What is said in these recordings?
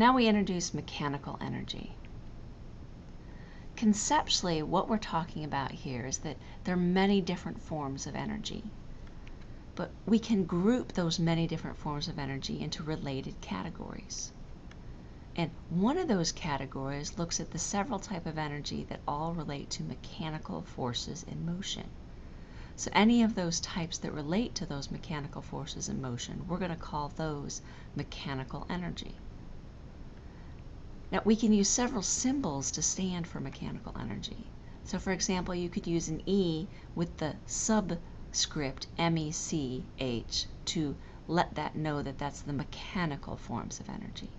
Now we introduce mechanical energy. Conceptually, what we're talking about here is that there are many different forms of energy. But we can group those many different forms of energy into related categories. And one of those categories looks at the several type of energy that all relate to mechanical forces in motion. So any of those types that relate to those mechanical forces in motion, we're going to call those mechanical energy. Now we can use several symbols to stand for mechanical energy. So for example, you could use an E with the subscript MECH to let that know that that's the mechanical forms of energy.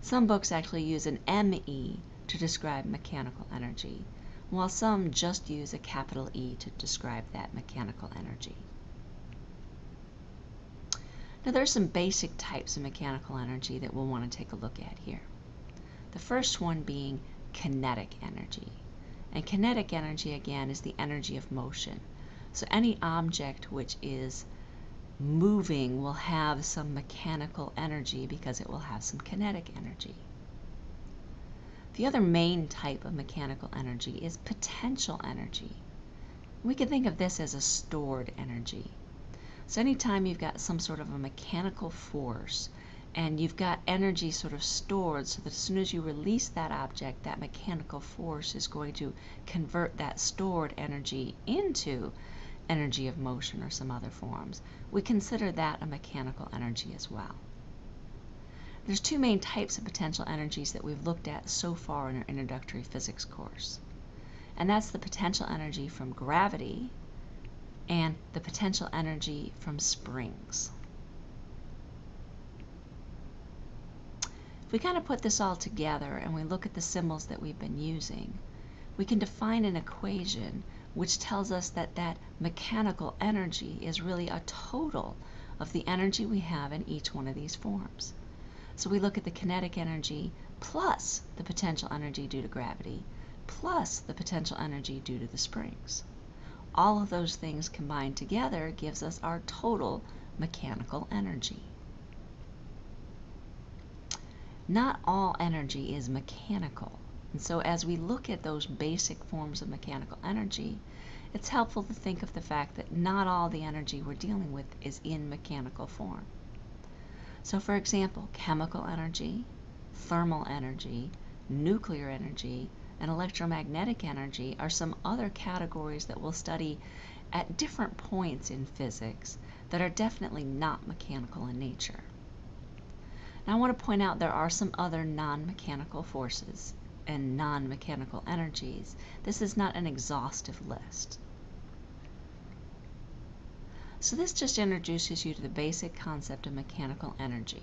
Some books actually use an ME to describe mechanical energy, while some just use a capital E to describe that mechanical energy. Now there are some basic types of mechanical energy that we'll want to take a look at here. The first one being kinetic energy. And kinetic energy, again, is the energy of motion. So any object which is moving will have some mechanical energy because it will have some kinetic energy. The other main type of mechanical energy is potential energy. We can think of this as a stored energy. So anytime you've got some sort of a mechanical force and you've got energy sort of stored so that as soon as you release that object, that mechanical force is going to convert that stored energy into energy of motion or some other forms. We consider that a mechanical energy as well. There's two main types of potential energies that we've looked at so far in our introductory physics course. And that's the potential energy from gravity and the potential energy from springs. We kind of put this all together and we look at the symbols that we've been using, we can define an equation which tells us that that mechanical energy is really a total of the energy we have in each one of these forms. So we look at the kinetic energy plus the potential energy due to gravity plus the potential energy due to the springs. All of those things combined together gives us our total mechanical energy. Not all energy is mechanical. And so as we look at those basic forms of mechanical energy, it's helpful to think of the fact that not all the energy we're dealing with is in mechanical form. So for example, chemical energy, thermal energy, nuclear energy, and electromagnetic energy are some other categories that we'll study at different points in physics that are definitely not mechanical in nature. Now I want to point out there are some other non-mechanical forces and non-mechanical energies. This is not an exhaustive list. So this just introduces you to the basic concept of mechanical energy.